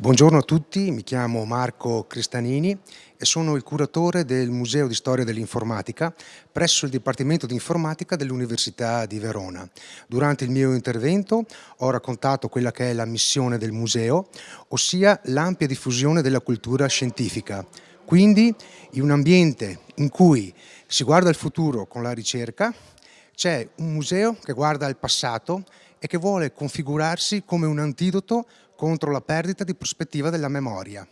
Buongiorno a tutti, mi chiamo Marco Cristanini e sono il curatore del Museo di Storia dell'Informatica presso il Dipartimento di Informatica dell'Università di Verona. Durante il mio intervento ho raccontato quella che è la missione del museo, ossia l'ampia diffusione della cultura scientifica. Quindi in un ambiente in cui si guarda il futuro con la ricerca, c'è un museo che guarda al passato e che vuole configurarsi come un antidoto contro la perdita di prospettiva della memoria.